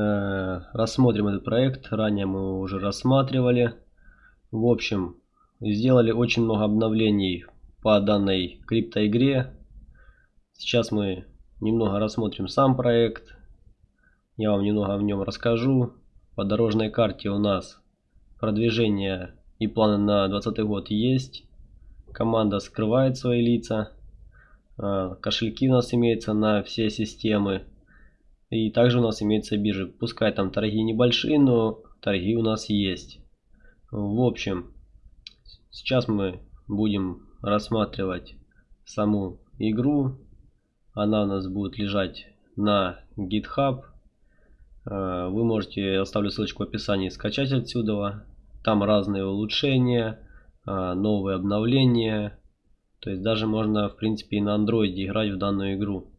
э, рассмотрим этот проект. Ранее мы уже рассматривали. В общем, сделали очень много обновлений по данной криптоигре. Сейчас мы немного рассмотрим сам проект. Я вам немного в нем расскажу. По дорожной карте у нас продвижение и планы на 2020 год есть. Команда скрывает свои лица. А, кошельки у нас имеются на все системы. И также у нас имеются биржи. Пускай там торги небольшие, но торги у нас есть. В общем, сейчас мы будем рассматривать саму игру. Она у нас будет лежать на GitHub. А, вы можете, оставлю ссылочку в описании, скачать отсюда. Там разные улучшения, а, новые обновления. То есть даже можно в принципе и на андроиде играть в данную игру.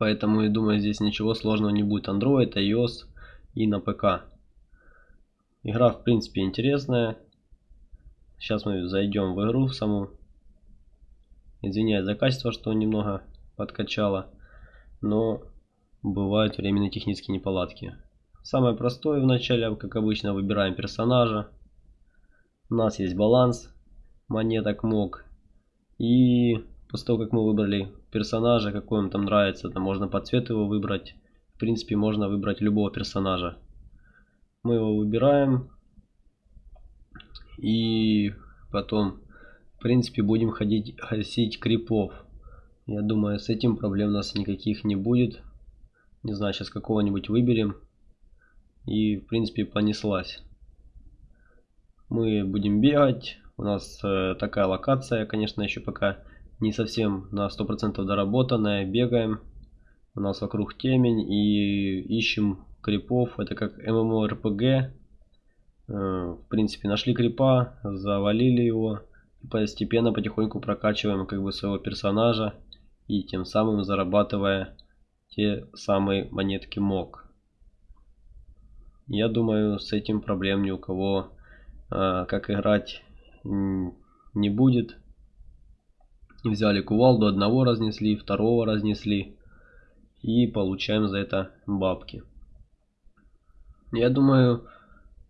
Поэтому я думаю здесь ничего сложного не будет. Android, iOS и на ПК. Игра в принципе интересная. Сейчас мы зайдем в игру в саму. Извиняюсь за качество, что немного подкачало. Но бывают временные технические неполадки. Самое простое вначале, как обычно, выбираем персонажа. У нас есть баланс монеток МОК. И после того, как мы выбрали персонажа, какой вам там нравится, там можно по цвету его выбрать. В принципе, можно выбрать любого персонажа. Мы его выбираем. И потом, в принципе, будем ходить, гасить крипов. Я думаю, с этим проблем у нас никаких не будет. Не знаю, сейчас какого-нибудь выберем. И, в принципе, понеслась. Мы будем бегать. У нас э, такая локация, конечно, еще пока не совсем на 100% доработанная. Бегаем. У нас вокруг темень и ищем крипов. Это как MMORPG. Э, в принципе, нашли крипа, завалили его. И постепенно, потихоньку прокачиваем как бы своего персонажа. И тем самым зарабатывая те самые монетки МОК. Я думаю, с этим проблем ни у кого, э, как играть, не будет. Взяли кувалду, одного разнесли, второго разнесли. И получаем за это бабки. Я думаю,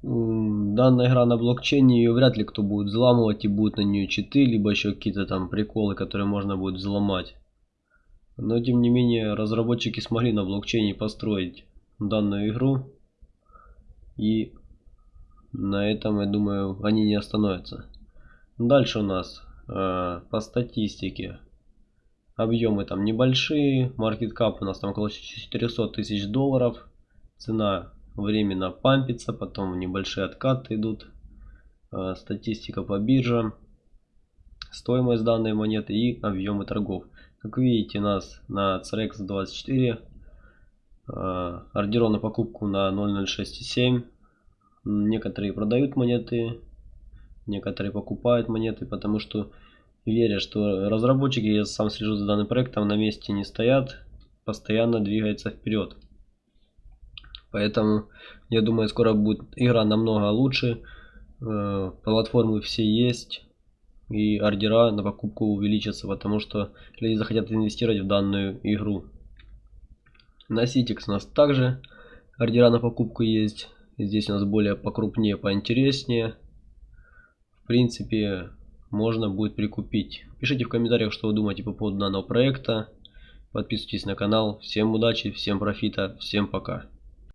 данная игра на блокчейне, ее вряд ли кто будет взламывать и будет на нее читы, либо еще какие-то там приколы, которые можно будет взломать. Но тем не менее, разработчики смогли на блокчейне построить данную игру. И на этом, я думаю, они не остановятся. Дальше у нас по статистике. Объемы там небольшие. Market cap у нас там около 400 тысяч долларов. Цена временно пампится, потом небольшие откаты идут. Э, статистика по биржам. Стоимость данной монеты и объемы торгов. Как видите, нас на CRX 24 э, ордеров на покупку на 0.067. Некоторые продают монеты, некоторые покупают монеты, потому что верят, что разработчики, я сам слежу за данным проектом, на месте не стоят, постоянно двигаются вперед. Поэтому я думаю, скоро будет игра намного лучше. Э, платформы все есть и ордера на покупку увеличатся, потому что люди захотят инвестировать в данную игру. На Citix у нас также ордера на покупку есть. Здесь у нас более покрупнее, поинтереснее. Принципе, можно будет прикупить. Пишите в комментариях, что вы думаете по поводу данного проекта. Подписывайтесь на канал. Всем удачи, всем профита, всем пока.